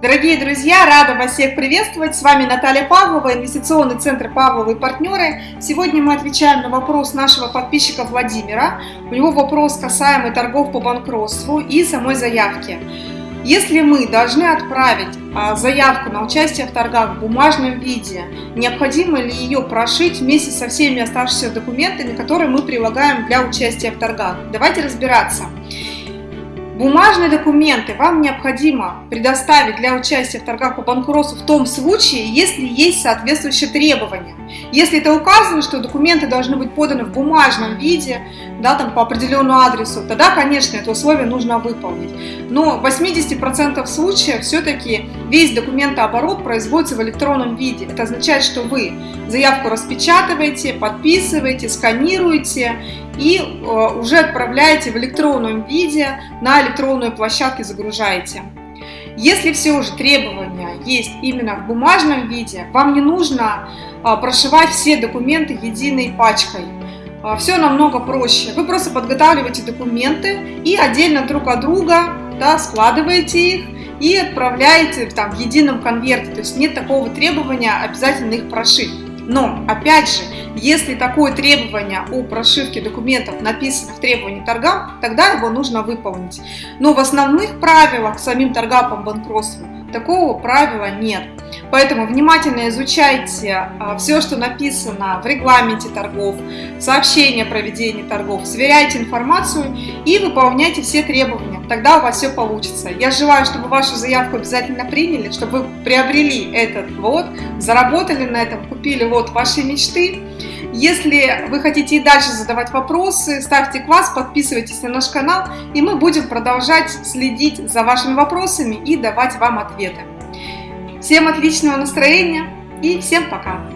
Дорогие друзья, рада вас всех приветствовать. С вами Наталья Павлова, инвестиционный центр Павловы и партнеры. Сегодня мы отвечаем на вопрос нашего подписчика Владимира. У него вопрос касаемый торгов по банкротству и самой заявки. Если мы должны отправить а, заявку на участие в торгах в бумажном виде, необходимо ли ее прошить вместе со всеми оставшимися документами, которые мы прилагаем для участия в торгах? Давайте разбираться. Бумажные документы вам необходимо предоставить для участия в торгах по банкротству в том случае, если есть соответствующие требования. Если это указано, что документы должны быть поданы в бумажном виде, да, там по определенному адресу, тогда, конечно, это условие нужно выполнить. Но в 80% случаев все-таки весь документооборот производится в электронном виде. Это означает, что вы заявку распечатываете, подписываете, сканируете и э, уже отправляете в электронном виде на электронную площадку загружаете. Если все же требования есть именно в бумажном виде, вам не нужно а, прошивать все документы единой пачкой. А, все намного проще. Вы просто подготавливаете документы и отдельно друг от друга да, складываете их и отправляете там, в едином конверте. То есть нет такого требования обязательно их прошить. Но, опять же, если такое требование о прошивке документов написано в требовании торгам, тогда его нужно выполнить. Но в основных правилах самим торгам по банкротству такого правила нет. Поэтому внимательно изучайте а, все, что написано в регламенте торгов, сообщения о проведении торгов, сверяйте информацию и выполняйте все требования. Тогда у вас все получится. Я желаю, чтобы вашу заявку обязательно приняли, чтобы вы приобрели этот вот, заработали на этом, купили вот ваши мечты. Если вы хотите и дальше задавать вопросы, ставьте класс, подписывайтесь на наш канал, и мы будем продолжать следить за вашими вопросами и давать вам ответы. Всем отличного настроения и всем пока!